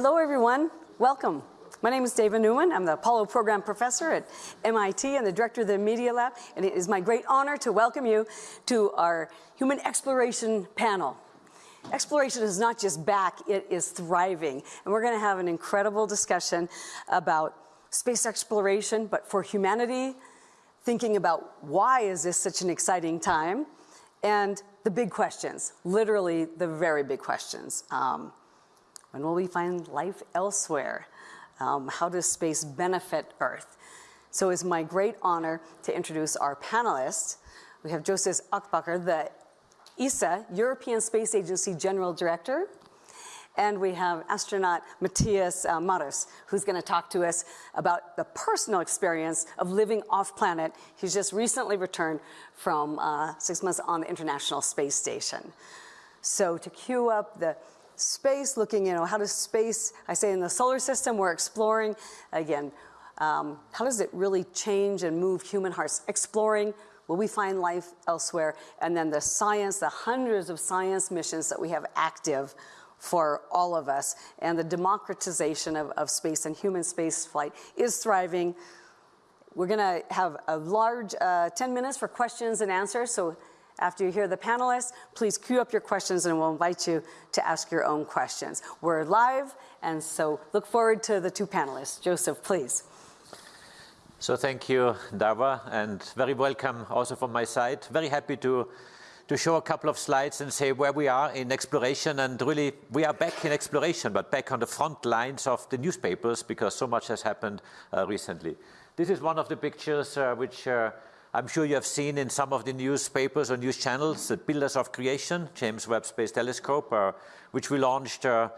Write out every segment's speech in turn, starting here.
Hello, everyone. Welcome. My name is Dava Newman. I'm the Apollo Program Professor at MIT and the Director of the Media Lab, and it is my great honor to welcome you to our Human Exploration panel. Exploration is not just back, it is thriving. And we're gonna have an incredible discussion about space exploration, but for humanity, thinking about why is this such an exciting time, and the big questions, literally the very big questions. Um, when will we find life elsewhere? Um, how does space benefit Earth? So it's my great honor to introduce our panelists. We have Joseph Aschbacher, the ESA, European Space Agency General Director, and we have astronaut Matthias uh, who's gonna talk to us about the personal experience of living off-planet. He's just recently returned from uh, six months on the International Space Station. So to cue up the space, looking, you know, how does space, I say in the solar system, we're exploring, again, um, how does it really change and move human hearts? Exploring, will we find life elsewhere? And then the science, the hundreds of science missions that we have active for all of us. And the democratization of, of space and human space flight is thriving. We're gonna have a large uh, 10 minutes for questions and answers. So after you hear the panelists, please queue up your questions and we'll invite you to ask your own questions. We're live, and so look forward to the two panelists. Joseph, please. So thank you, Dava, and very welcome also from my side. Very happy to to show a couple of slides and say where we are in exploration. And really, we are back in exploration, but back on the front lines of the newspapers because so much has happened uh, recently. This is one of the pictures uh, which uh, I'm sure you have seen in some of the newspapers or news channels, the Pillars of Creation, James Webb Space Telescope, uh, which we launched uh,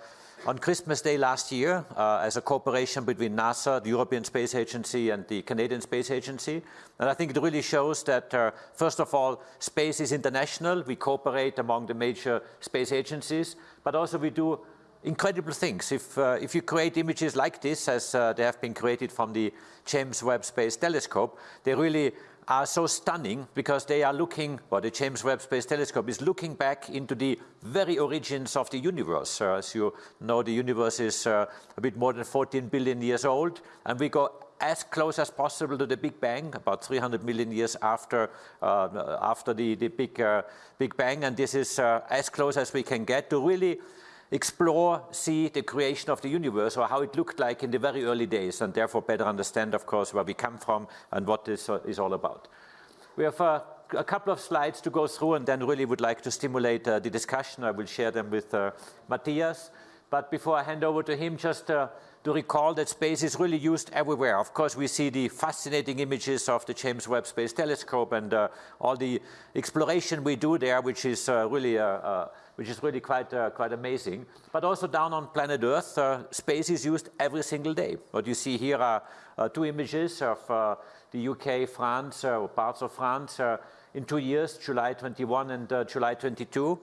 on Christmas Day last year uh, as a cooperation between NASA, the European Space Agency and the Canadian Space Agency. And I think it really shows that, uh, first of all, space is international. We cooperate among the major space agencies, but also we do incredible things. If, uh, if you create images like this, as uh, they have been created from the James Webb Space Telescope, they really are so stunning because they are looking, or the James Webb Space Telescope is looking back into the very origins of the universe. Uh, as you know, the universe is uh, a bit more than 14 billion years old, and we go as close as possible to the Big Bang, about 300 million years after, uh, after the, the big, uh, big Bang, and this is uh, as close as we can get to really explore, see the creation of the universe or how it looked like in the very early days and therefore better understand, of course, where we come from and what this uh, is all about. We have uh, a couple of slides to go through and then really would like to stimulate uh, the discussion. I will share them with uh, Matthias. But before I hand over to him, just uh, to recall that space is really used everywhere. Of course, we see the fascinating images of the James Webb Space Telescope and uh, all the exploration we do there, which is uh, really uh, uh which is really quite, uh, quite amazing. But also down on planet Earth, uh, space is used every single day. What you see here are two images of the UK, France, or parts of France in two years, July 21 and July 22.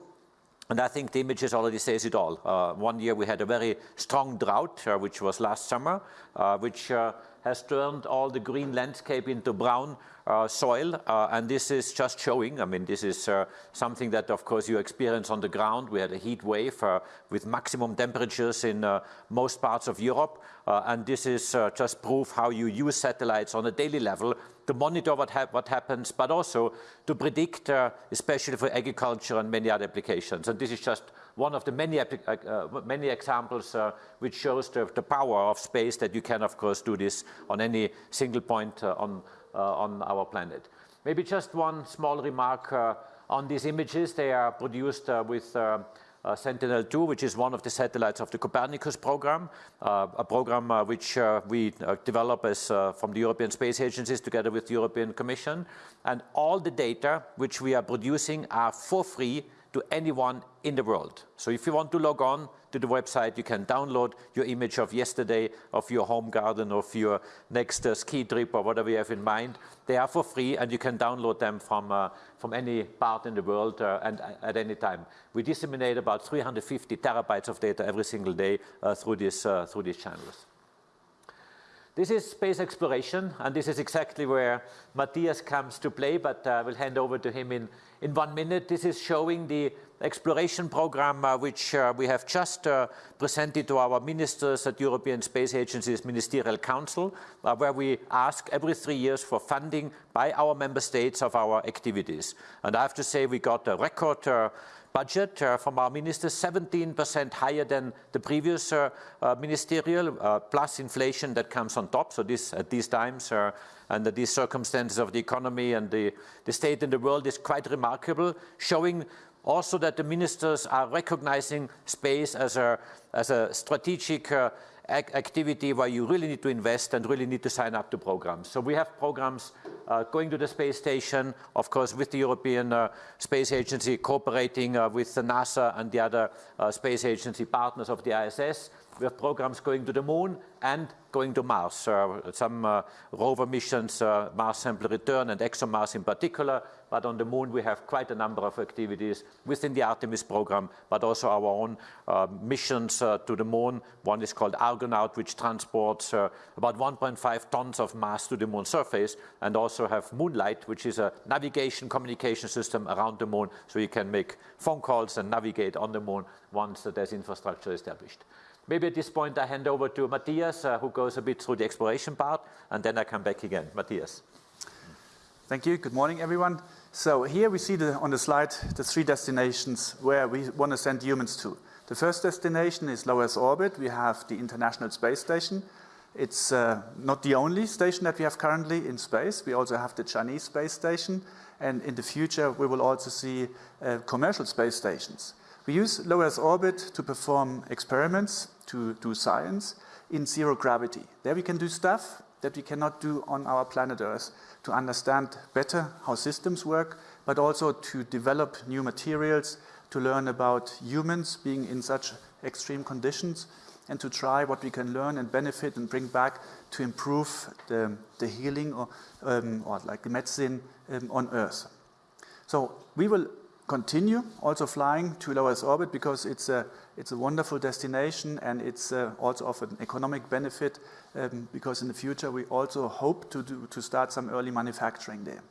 And I think the images already says it all. Uh, one year we had a very strong drought, uh, which was last summer, uh, which uh, has turned all the green landscape into brown uh, soil. Uh, and this is just showing, I mean, this is something that, of course, you experience on the ground. We had a heat wave with maximum temperatures in most parts of Europe. and this is just proof how you use satellites on a daily level to monitor what, ha what happens, but also to predict, uh, especially for agriculture and many other applications. And this is just one of the many, uh, uh, many examples uh, which shows the, the, power of space that you can, of course, do this on any single point on, on our planet. Maybe just one small remark on these images. They are produced with uh, Sentinel-2, which is one of the satellites of the Copernicus program, uh, a program uh, which we develop as from the European Space Agencies together with the European Commission. And all the data which we are producing are for free to anyone in the world. So if you want to log on to the website, you can download your image of yesterday, of your home garden, of your next uh, ski trip or whatever you have in mind. They are for free and you can download them from, uh, from any part in the world uh, and uh, at any time. We disseminate about 350 terabytes of data every single day uh, through, this, uh, through these channels. This is space exploration, and this is exactly where Matthias comes to play, but I will hand over to him in, in one minute. This is showing the exploration program, uh, which uh, we have just uh, presented to our ministers at European Space Agency's Ministerial Council, uh, where we ask every three years for funding by our member states of our activities. And I have to say we got a record uh, budget uh, from our ministers, 17% higher than the previous uh, uh, ministerial, plus inflation that comes on top. So this, at these times, under these circumstances of the economy and the, the state in the world is quite remarkable, showing also that the ministers are recognizing space as a, as a strategic uh, activity where you really need to invest and really need to sign up to programs. So we have programs uh, going to the space station, of course, with the European uh, Space Agency, cooperating uh, with the NASA and the other uh, space agency partners of the ISS. We have programs going to the moon and going to Mars. Uh, some uh, rover missions, uh, Mars Sample Return and ExoMars in particular, but on the moon we have quite a number of activities within the Artemis program, but also our own uh, missions uh, to the moon. One is called Argonaut, which transports uh, about 1.5 tons of mass to the moon surface, and also have Moonlight, which is a navigation communication system around the moon, so you can make phone calls and navigate on the moon once there's infrastructure established. Maybe at this point I hand over to Matthias, uh, who goes a bit through the exploration part, and then I come back again. Matthias. Thank you. Good morning, everyone. So here we see the, on the slide the three destinations where we want to send humans to. The first destination is low Earth orbit. We have the International Space Station. It's uh, not the only station that we have currently in space. We also have the Chinese space station. And in the future, we will also see uh, commercial space stations. We use low Earth orbit to perform experiments, to do science in zero gravity. There we can do stuff that we cannot do on our planet Earth to understand better how systems work, but also to develop new materials, to learn about humans being in such extreme conditions, and to try what we can learn and benefit and bring back to improve the, the healing or, um, or like the medicine um, on Earth. So we will continue also flying to low Earth orbit because it's a, it's a wonderful destination and it's uh, also of an economic benefit um, because in the future we also hope to, do, to start some early manufacturing there.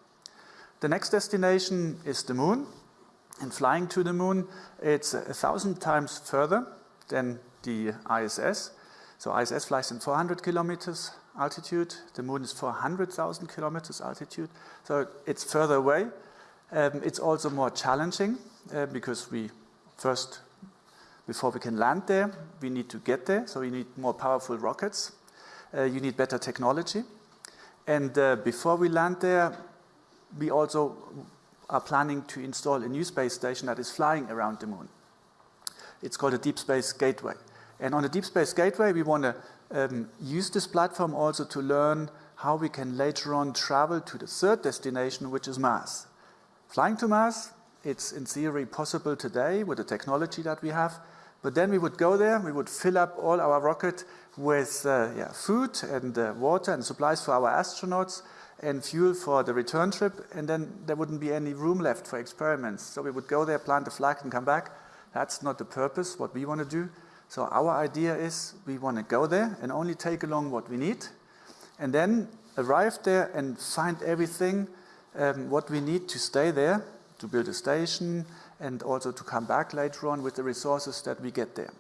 The next destination is the moon and flying to the moon it's a thousand times further than the ISS. So ISS flies in 400 kilometers altitude, the moon is 400,000 kilometers altitude, so it's further away um, it's also more challenging uh, because we first, before we can land there, we need to get there. So we need more powerful rockets. Uh, you need better technology. And uh, before we land there, we also are planning to install a new space station that is flying around the moon. It's called a Deep Space Gateway. And on the Deep Space Gateway, we want to um, use this platform also to learn how we can later on travel to the third destination, which is Mars. Flying to Mars, it's in theory possible today with the technology that we have, but then we would go there, we would fill up all our rocket with uh, yeah, food and uh, water and supplies for our astronauts and fuel for the return trip, and then there wouldn't be any room left for experiments. So we would go there, plant a flag and come back. That's not the purpose, what we want to do. So our idea is we want to go there and only take along what we need, and then arrive there and find everything um, what we need to stay there, to build a station, and also to come back later on with the resources that we get there.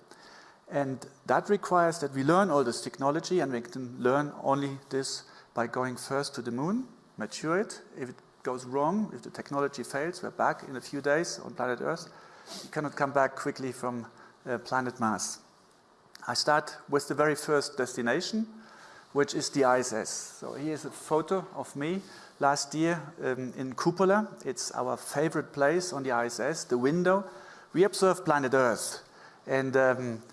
And that requires that we learn all this technology, and we can learn only this by going first to the moon, mature it. If it goes wrong, if the technology fails, we're back in a few days on planet Earth. You cannot come back quickly from uh, planet Mars. I start with the very first destination, which is the ISS. So here's a photo of me last year um, in Cupola. It's our favorite place on the ISS, the window. We observe planet Earth. And um,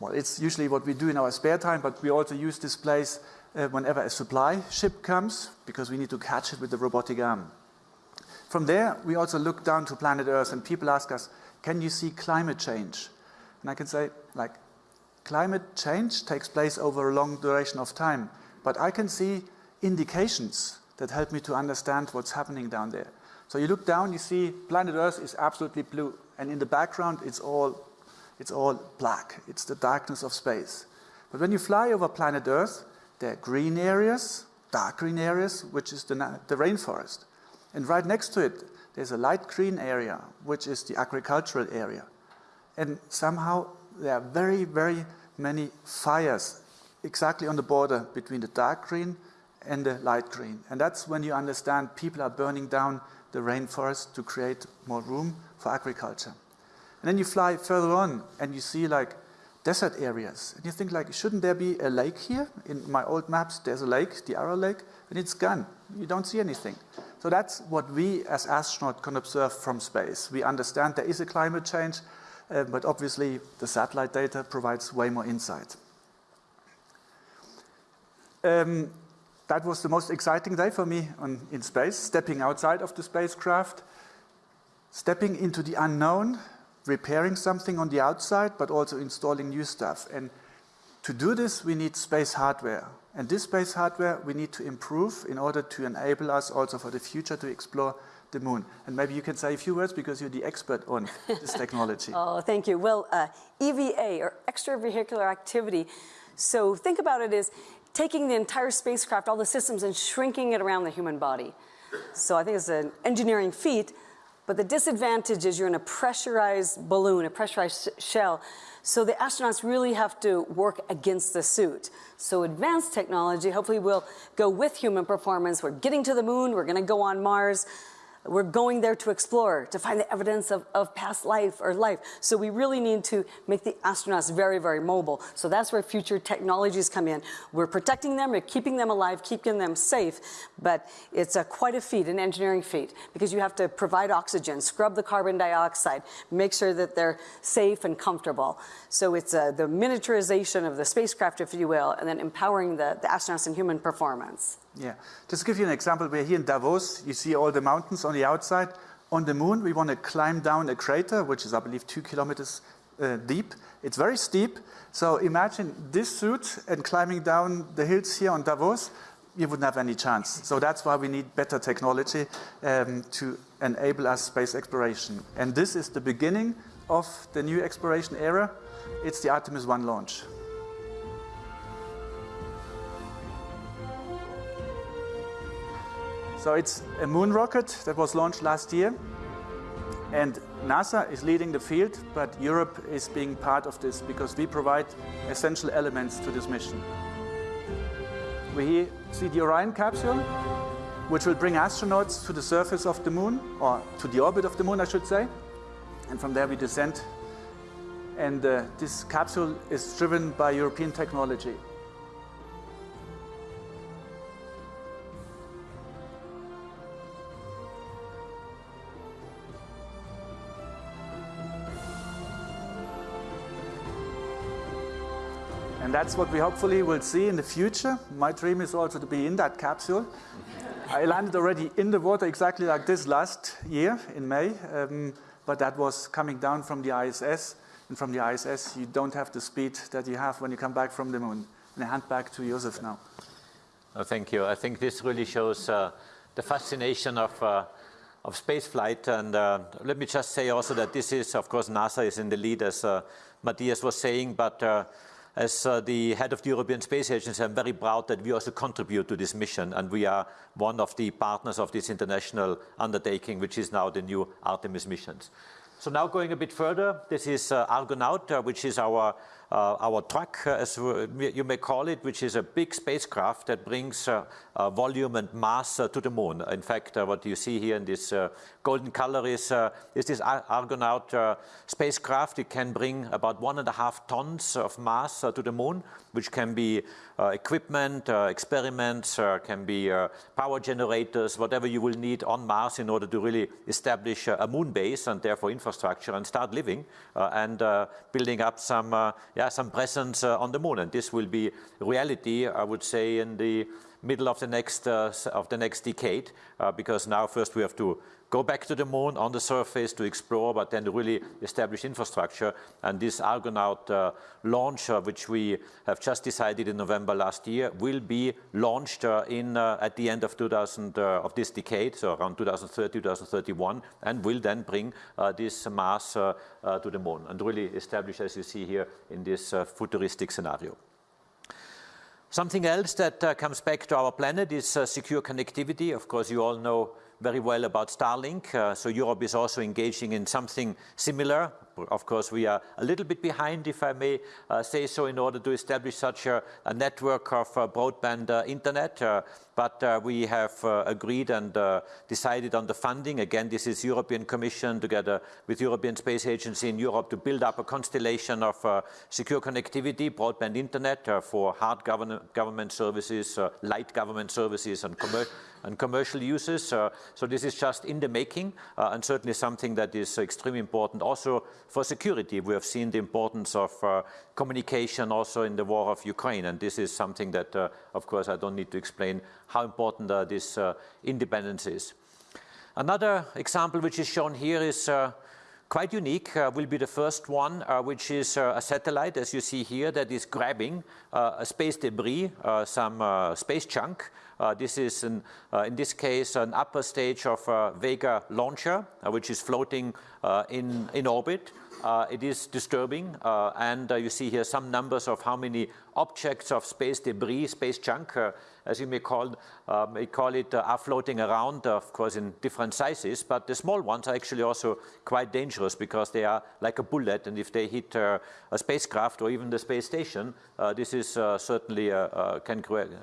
well, it's usually what we do in our spare time, but we also use this place uh, whenever a supply ship comes because we need to catch it with the robotic arm. From there, we also look down to planet Earth and people ask us, can you see climate change? And I can say, like, climate change takes place over a long duration of time, but I can see indications that help me to understand what's happening down there. So you look down, you see planet Earth is absolutely blue, and in the background it's all, it's all black. It's the darkness of space. But when you fly over planet Earth, there are green areas, dark green areas, which is the, the rainforest. And right next to it, there's a light green area, which is the agricultural area. And somehow there are very, very many fires exactly on the border between the dark green and the light green. And that's when you understand people are burning down the rainforest to create more room for agriculture. And then you fly further on and you see like desert areas. And you think like, shouldn't there be a lake here? In my old maps, there's a lake, the Aral Lake, and it's gone. You don't see anything. So that's what we as astronauts can observe from space. We understand there is a climate change, uh, but obviously the satellite data provides way more insight. Um, that was the most exciting day for me on, in space, stepping outside of the spacecraft, stepping into the unknown, repairing something on the outside, but also installing new stuff. And to do this, we need space hardware. And this space hardware we need to improve in order to enable us also for the future to explore the moon. And maybe you can say a few words because you're the expert on this technology. oh, thank you. Well, uh, EVA, or extravehicular activity, so think about it as taking the entire spacecraft, all the systems, and shrinking it around the human body. So I think it's an engineering feat, but the disadvantage is you're in a pressurized balloon, a pressurized shell. So the astronauts really have to work against the suit. So advanced technology hopefully will go with human performance. We're getting to the moon, we're gonna go on Mars. We're going there to explore, to find the evidence of, of past life or life. So we really need to make the astronauts very, very mobile. So that's where future technologies come in. We're protecting them, we're keeping them alive, keeping them safe, but it's a, quite a feat, an engineering feat, because you have to provide oxygen, scrub the carbon dioxide, make sure that they're safe and comfortable. So it's uh, the miniaturization of the spacecraft, if you will, and then empowering the, the astronauts in human performance. Yeah, just to give you an example, we're here in Davos. You see all the mountains on the outside. On the moon, we want to climb down a crater, which is, I believe, two kilometers uh, deep. It's very steep. So imagine this suit and climbing down the hills here on Davos, you wouldn't have any chance. So that's why we need better technology um, to enable us space exploration. And this is the beginning of the new exploration era. It's the Artemis 1 launch. So it's a moon rocket that was launched last year. And NASA is leading the field, but Europe is being part of this because we provide essential elements to this mission. We see the Orion capsule, which will bring astronauts to the surface of the moon, or to the orbit of the moon, I should say. And from there we descend. And uh, this capsule is driven by European technology. That's what we hopefully will see in the future. My dream is also to be in that capsule. I landed already in the water exactly like this last year in May, um, but that was coming down from the ISS. And from the ISS, you don't have the speed that you have when you come back from the moon. And I hand back to Josef now. Oh, thank you. I think this really shows uh, the fascination of, uh, of space flight. And uh, let me just say also that this is, of course, NASA is in the lead, as uh, Matthias was saying, but uh, as uh, the head of the European Space Agency, I'm very proud that we also contribute to this mission and we are one of the partners of this international undertaking, which is now the new Artemis missions. So now going a bit further, this is uh, Argonaut, uh, which is our Uh, our truck, uh, as you may call it, which is a big spacecraft that brings uh, uh volume and mass uh, to the moon. In fact, what you see here in this golden color is, is this Argonaut spacecraft. It can bring about one and a half tons of mass to the moon, which can be equipment, experiments, can be power generators, whatever you will need on Mars in order to really establish a moon base and therefore infrastructure and start living and building up some yeah, some presence uh, on the moon. And this will be reality, I would say, in the middle of the next, uh, of the next decade, uh, because now first we have to go back to the moon on the surface to explore, but then really establish infrastructure. And this Argonaut uh, launch, uh, which we have just decided in November last year, will be launched uh, in at the end of 2000 of this decade, so around 2030, 2031, and will then bring this mass to the moon and really establish, as you see here, in this futuristic scenario. Something else that uh, comes back to our planet is uh, secure connectivity. Of course, you all know very well about Starlink. Uh, so Europe is also engaging in something similar. Of course, we are a little bit behind, if I may uh, say so, in order to establish such a, a network of uh, broadband uh, internet. Uh, but uh, we have agreed and decided on the funding. Again, this is European Commission together with European Space Agency in Europe to build up a constellation of secure connectivity, broadband internet for hard government, services, light government services and commercial and commercial uses. So this is just in the making and certainly something that is extremely important also for security. We have seen the importance of uh, communication also in the war of Ukraine and this is something that uh, of course I don't need to explain how important uh, this uh, independence is. Another example which is shown here is quite unique, uh, will be the first one, uh, which is uh, a satellite, as you see here, that is grabbing a space debris, some space junk, uh, this is, an, uh, in this case, an upper stage of Vega launcher, uh, which is floating in, in orbit. It is disturbing, and you see here some numbers of how many objects of space debris, space junk, as you may call, may call it, uh, are floating around, uh, of course, in different sizes. But the small ones are actually also quite dangerous because they are like a bullet. And if they hit uh, a spacecraft or even the space station, uh, this is uh, certainly uh, can,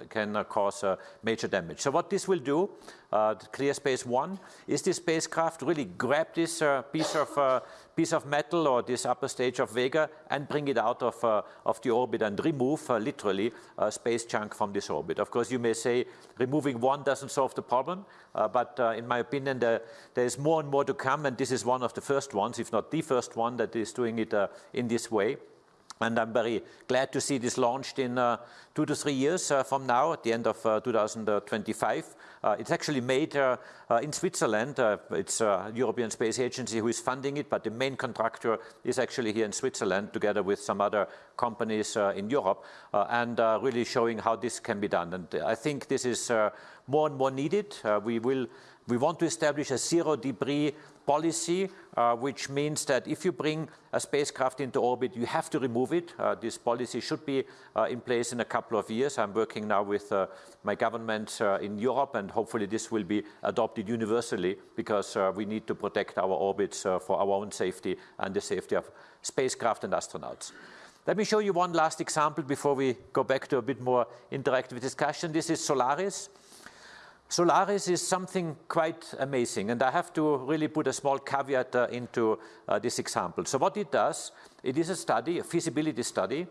can cause major damage. So what this will do, ClearSpace 1, is this spacecraft really grab this piece of piece of metal or this upper stage of Vega and bring it out of, uh, of the orbit and remove uh, literally a space junk from this orbit. Of course, you may say removing one doesn't solve the problem, uh, but uh, in my opinion, there, there's more and more to come, and this is one of the first ones, if not the first one, that is doing it uh, in this way. And I'm very glad to see this launched in uh, two to three years from now, at the end of uh, 2025. Uh, it's actually made uh, uh, in Switzerland. it's a European Space Agency who is funding it, but the main contractor is actually here in Switzerland, together with some other companies in Europe, and really showing how this can be done. And I think this is more and more needed. we will we want to establish a zero debris policy, uh, which means that if you bring a spacecraft into orbit, you have to remove it. Uh, this policy should be uh, in place in a couple of years. I'm working now with uh, my government uh, in Europe, and hopefully this will be adopted universally because uh, we need to protect our orbits for our own safety and the safety of spacecraft and astronauts. Let me show you one last example before we go back to a bit more interactive discussion. This is Solaris. Solaris is something quite amazing, and I have to really put a small caveat uh, into uh, this example. So what it does, it is a study, a feasibility study,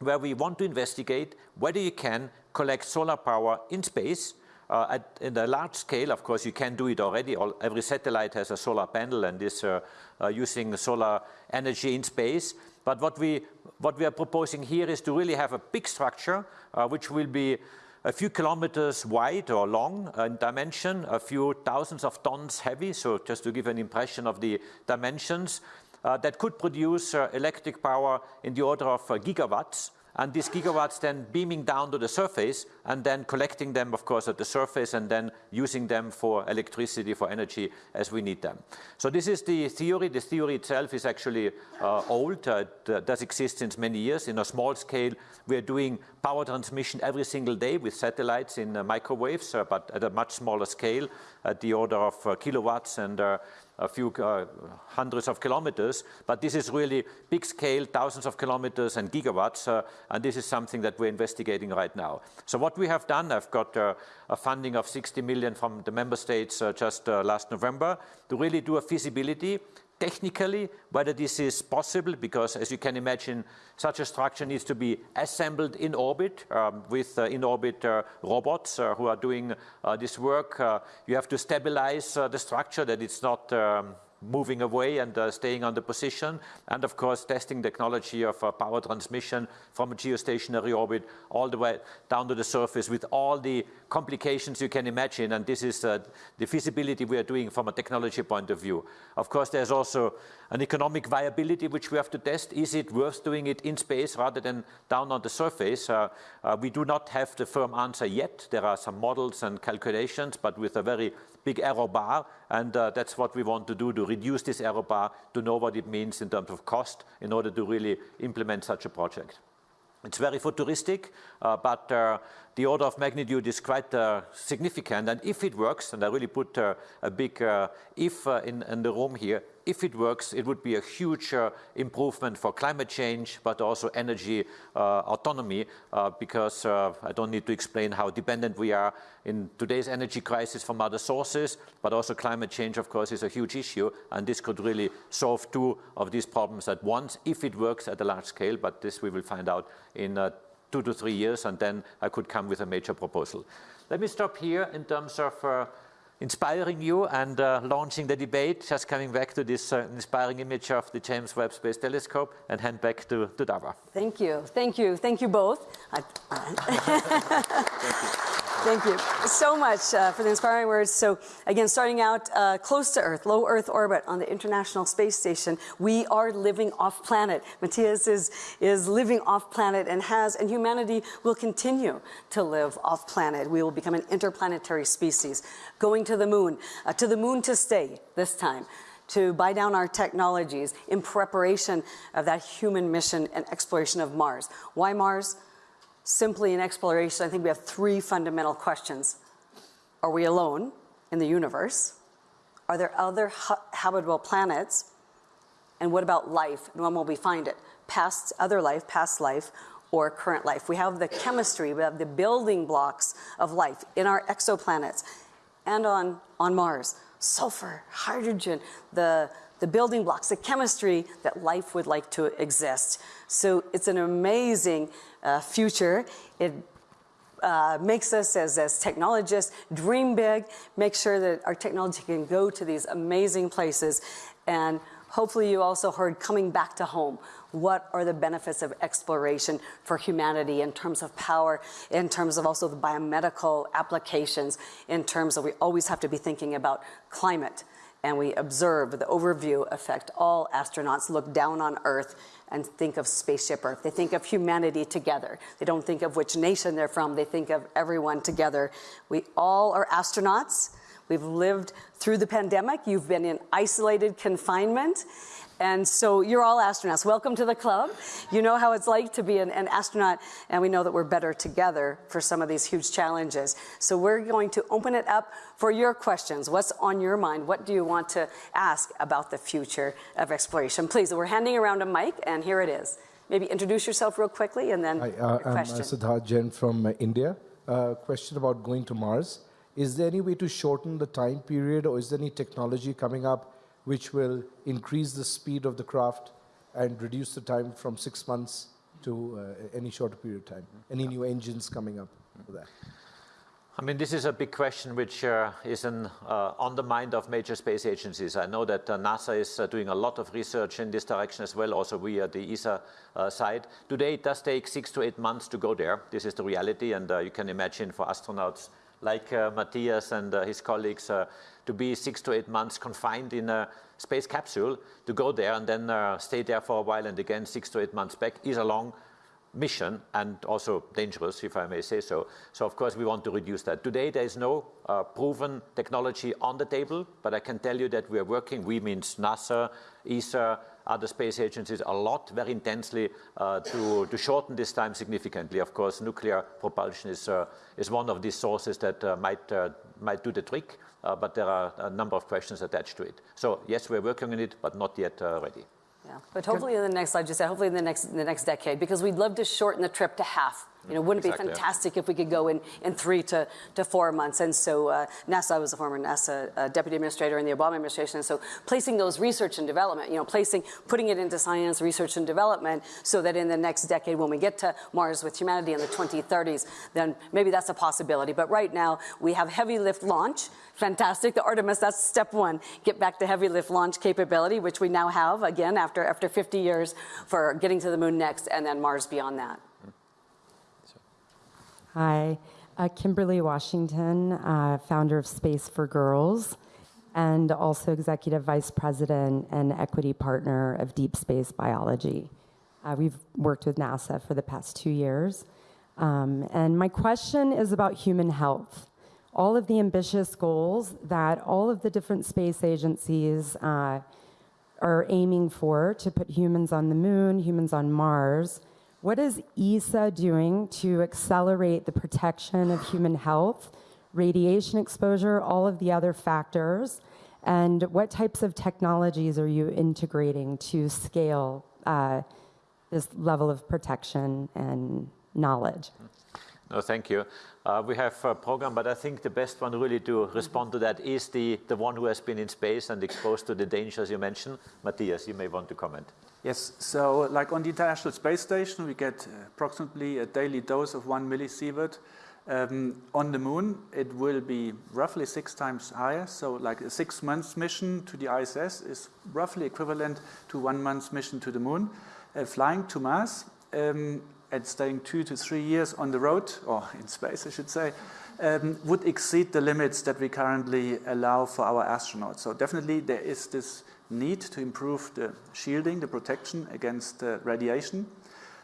where we want to investigate whether you can collect solar power in space uh, at in a large scale. Of course, you can do it already. All, every satellite has a solar panel and is uh, uh, using solar energy in space. But what we, what we are proposing here is to really have a big structure, uh, which will be a few kilometers wide or long in dimension, a few thousands of tons heavy, so just to give an impression of the dimensions, uh, that could produce uh, electric power in the order of uh, gigawatts and these gigawatts then beaming down to the surface and then collecting them, of course, at the surface and then using them for electricity, for energy as we need them. So this is the theory. The theory itself is actually uh, old. Uh, it does exist since many years. In a small scale, we are doing power transmission every single day with satellites in uh, microwaves, uh, but at a much smaller scale, at the order of uh, kilowatts and uh, a few uh, hundreds of kilometers, but this is really big scale, thousands of kilometers and gigawatts, uh, and this is something that we're investigating right now. So what we have done, I've got uh, a funding of 60 million from the member states uh, just uh, last November to really do a feasibility technically whether this is possible because as you can imagine such a structure needs to be assembled in orbit um, with uh, in-orbit uh, robots uh, who are doing uh, this work. Uh, you have to stabilize uh, the structure that it's not um, moving away and staying on the position, and of course testing technology of power transmission from a geostationary orbit all the way down to the surface with all the complications you can imagine, and this is uh, the feasibility we are doing from a technology point of view. Of course, there's also an economic viability which we have to test. Is it worth doing it in space rather than down on the surface? Uh, uh, we do not have the firm answer yet. There are some models and calculations, but with a very big error bar, and uh, that's what we want to do, to reduce this error bar, to know what it means in terms of cost in order to really implement such a project. It's very futuristic, uh, but uh, the order of magnitude is quite uh, significant. And if it works, and I really put uh, a big uh, if uh, in, in, the room here, if it works, it would be a huge uh, improvement for climate change, but also energy uh, autonomy, because I don't need to explain how dependent we are in today's energy crisis from other sources, but also climate change, of course, is a huge issue, and this could really solve two of these problems at once, if it works at a large scale, but this we will find out in two to three years, and then I could come with a major proposal. Let me stop here in terms of uh, inspiring you and uh, launching the debate, just coming back to this uh, inspiring image of the James Webb Space Telescope and hand back to, to Dava. Thank you, thank you, thank you both. I, thank you. Thank you so much uh, for the inspiring words. So again, starting out uh, close to Earth, low Earth orbit on the International Space Station, we are living off planet. Matthias is, is living off planet and has, and humanity will continue to live off planet. We will become an interplanetary species, going to the moon, uh, to the moon to stay this time to buy down our technologies in preparation of that human mission and exploration of Mars. Why Mars? Simply in exploration, I think we have three fundamental questions. Are we alone in the universe? Are there other ha habitable planets? And what about life? And when will we find it? Past other life, past life, or current life. We have the chemistry, we have the building blocks of life in our exoplanets and on, on Mars. Sulfur, hydrogen, the, the building blocks, the chemistry that life would like to exist. So it's an amazing uh, future. It uh, makes us as, as technologists dream big, make sure that our technology can go to these amazing places. And hopefully you also heard coming back to home. What are the benefits of exploration for humanity in terms of power, in terms of also the biomedical applications, in terms of we always have to be thinking about climate. And we observe the overview effect. All astronauts look down on Earth and think of Spaceship Earth. They think of humanity together. They don't think of which nation they're from. They think of everyone together. We all are astronauts. We've lived through the pandemic. You've been in isolated confinement. And so you're all astronauts. Welcome to the club. You know how it's like to be an, an, astronaut, and we know that we're better together for some of these huge challenges. So we're going to open it up for your questions. What's on your mind? What do you want to ask about the future of exploration? Please, we're handing around a mic, and here it is. Maybe introduce yourself real quickly, and then Hi, uh, I'm uh, Siddharth Jain from uh, India. Uh, question about going to Mars. Is there any way to shorten the time period, or is there any technology coming up which will increase the speed of the craft and reduce the time from six months to uh, any shorter period of time? Any new engines coming up for that? I mean, this is a big question which uh, is an, uh, on the mind of major space agencies. I know that uh, NASA is uh, doing a lot of research in this direction as well, also we at the ESA uh, side. Today, it does take six to eight months to go there. This is the reality, and uh, you can imagine for astronauts like Matthias and his colleagues, to be six to eight months confined in a space capsule to go there and then uh, stay there for a while and again six to eight months back is a long mission and also dangerous, if I may say so. So of course we want to reduce that. Today there is no uh, proven technology on the table, but I can tell you that we are working, we means NASA, ESA, other space agencies a lot, very intensely uh, to, to shorten this time significantly. Of course, nuclear propulsion is, uh, is one of these sources that uh, might, uh, might do the trick but there are a number of questions attached to it. So yes, we're working on it, but not yet uh, ready. Yeah, but hopefully in the next, like you said, hopefully in the next, in the next decade, because we'd love to shorten the trip to half. You know, wouldn't exactly. it be fantastic if we could go in, in three to, to four months? And so uh, NASA, I was a former NASA uh, deputy administrator in the Obama administration. And so placing those research and development, you know, placing, putting it into science, research and development so that in the next decade, when we get to Mars with humanity in the 2030s, then maybe that's a possibility. But right now, we have heavy lift launch. Fantastic. The Artemis, that's step one. Get back to heavy lift launch capability, which we now have, again, after, after 50 years for getting to the moon next, and then Mars beyond that. Hi, uh, Kimberly Washington, uh, founder of Space for Girls, and also executive vice president and equity partner of Deep Space Biology. Uh, we've worked with NASA for the past two years. Um, and my question is about human health. All of the ambitious goals that all of the different space agencies uh, are aiming for to put humans on the moon, humans on Mars, What is ESA doing to accelerate the protection of human health, radiation exposure, all of the other factors? And what types of technologies are you integrating to scale uh, this level of protection and knowledge? No, thank you. Uh, we have a program, but I think the best one really to respond to that is the, the one who has been in space and exposed to the dangers you mentioned. Matthias, you may want to comment. Yes, so like on the International Space Station, we get approximately a daily dose of one millisievert. Um, on the moon, it will be roughly six times higher. So like a six months mission to the ISS is roughly equivalent to one month's mission to the moon. Uh, flying to Mars um, and staying two to three years on the road, or in space, I should say, um, would exceed the limits that we currently allow for our astronauts. So definitely there is this need to improve the shielding, the protection against uh, radiation.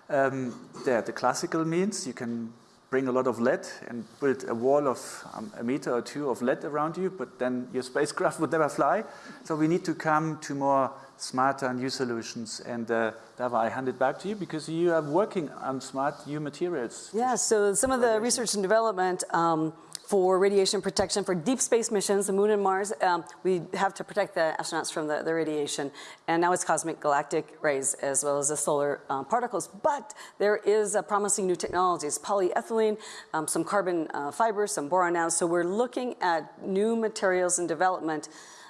Um, there are the classical means. You can bring a lot of lead and build a wall of um, a meter or two of lead around you, but then your spacecraft would never fly. So we need to come to more smarter new solutions. And uh, Dava, I hand it back to you because you are working on smart new materials. Yeah, so some of the research and development um, for radiation protection for deep space missions, the moon and Mars, um, we have to protect the astronauts from the, the, radiation. And now it's cosmic galactic rays as well as the solar um, particles. But there is a promising new technologies, polyethylene, um, some carbon uh, fibers, some boron now. So we're looking at new materials and development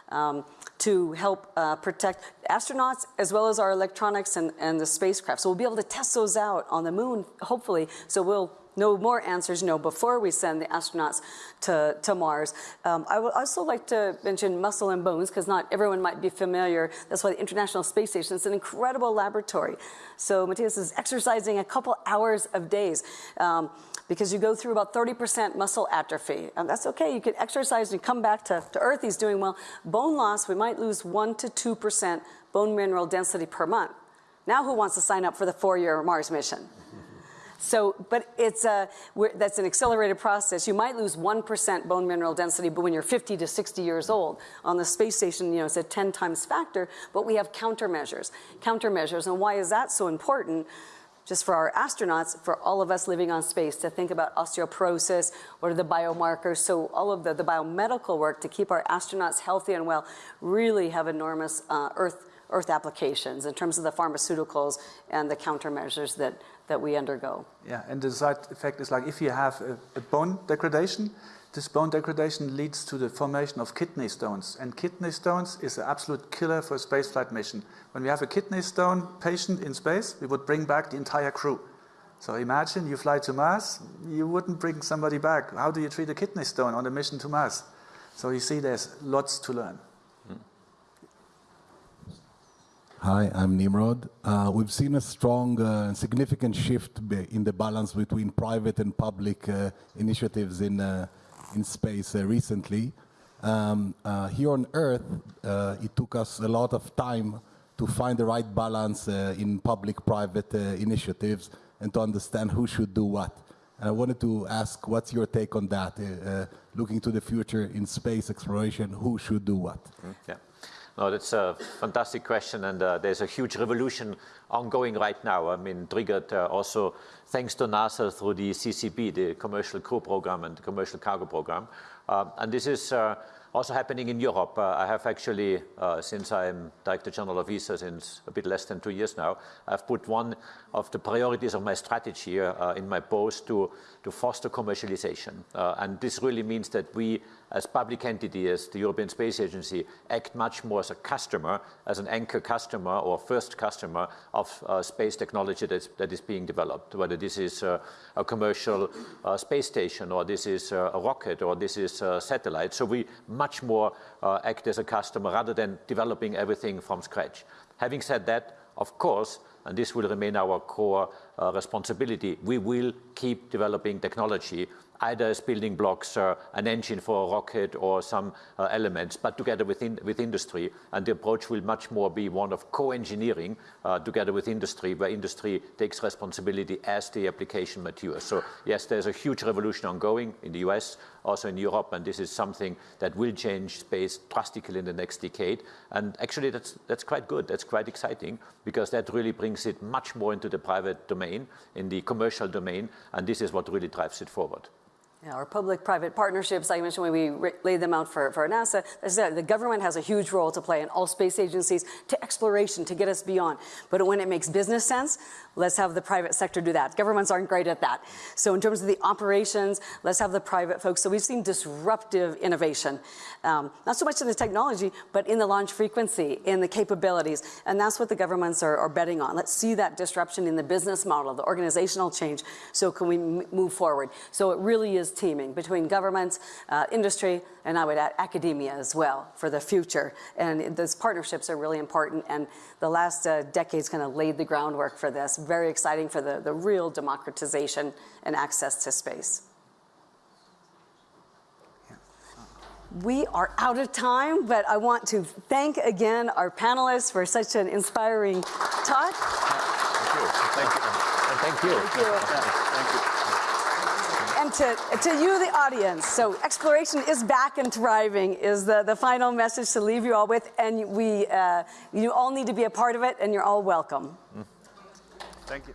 um, to help uh, protect astronauts as well as our electronics and, and the spacecraft. So we'll be able to test those out on the moon, hopefully. So we'll know more answers, no before we send the astronauts to, to Mars. Um, I would also like to mention muscle and bones, because not everyone might be familiar. That's why the International Space Station is an incredible laboratory. So Matthias is exercising a couple hours of days. Um, because you go through about 30% muscle atrophy. And that's okay, you can exercise and come back to, to Earth, he's doing well. Bone loss, we might lose 1 to 2% bone mineral density per month. Now who wants to sign up for the four-year Mars mission? So, but it's a, that's an accelerated process. You might lose 1% bone mineral density but when you're 50 to 60 years old. On the space station, you know, it's a 10 times factor, but we have countermeasures. Countermeasures, and why is that so important? just for our astronauts, for all of us living on space, to think about osteoporosis, what are the biomarkers, so all of the, the biomedical work to keep our astronauts healthy and well really have enormous uh, Earth, Earth applications in terms of the pharmaceuticals and the countermeasures that, that we undergo. Yeah, and the side effect is like if you have a, a, bone degradation, this bone degradation leads to the formation of kidney stones. And kidney stones is an absolute killer for a spaceflight mission. When we have a kidney stone patient in space, we would bring back the entire crew. So imagine you fly to Mars, you wouldn't bring somebody back. How do you treat a kidney stone on a mission to Mars? So you see there's lots to learn. Hi, I'm Nimrod. Uh, we've seen a strong and uh, significant shift in the balance between private and public uh, initiatives in, uh, in space uh, recently. Um, here on Earth, it took us a lot of time to find the right balance in public-private initiatives and to understand who should do what. And I wanted to ask, what's your take on that? looking to the future in space exploration, who should do what? Mm, yeah. No, that's a fantastic question, and uh, there's a huge revolution ongoing right now. I mean, triggered uh, also thanks to NASA through the CCP, the Commercial Crew Program and the Commercial Cargo Program. Uh, and this is uh, also happening in Europe. Uh, I have actually, uh, since I'm Director General of ESA since a bit less than two years now, I've put one of the priorities of my strategy in my post to, to foster commercialization. And this really means that we as public entity, as the European Space Agency, act much more as a customer, as an anchor customer or first customer of uh, space technology that's, that is being developed, whether this is uh, a commercial uh, space station or this is uh, a rocket or this is a satellite. So we much more uh, act as a customer rather than developing everything from scratch. Having said that, of course, and this will remain our core uh, responsibility, we will keep developing technology either as building blocks, uh, an engine for a rocket or some uh, elements, but together with, with industry. And the approach will much more be one of co-engineering uh, together with industry, where industry takes responsibility as the application matures. So yes, there's a huge revolution ongoing in the US, also in Europe, and this is something that will change space drastically in the next decade. And actually, that's, that's quite good. That's quite exciting, because that really brings it much more into the private domain, in the commercial domain, and this is what really drives it forward. Our public-private partnerships, I mentioned when we laid them out for, for NASA, the government has a huge role to play in all space agencies to exploration to get us beyond. But when it makes business sense, let's have the private sector do that. Governments aren't great at that. So in terms of the operations, let's have the private folks. So we've seen disruptive innovation, um, not so much in the technology, but in the launch frequency, in the capabilities. And that's what the governments are, are betting on. Let's see that disruption in the business model, the organizational change. So can we move forward? So it really is teaming between governments, uh, industry, and I would add academia as well for the future. And those partnerships are really important. And the last uh, decades kind of laid the groundwork for this. Very exciting for the, the real democratization and access to space. We are out of time, but I want to thank again our panelists for such an inspiring talk. Thank you. Thank you. Thank you. Thank you. Thank you and to, to you, the audience. So exploration is back and thriving is the, the final message to leave you all with. And we, uh, you all need to be a part of it, and you're all welcome. Thank you.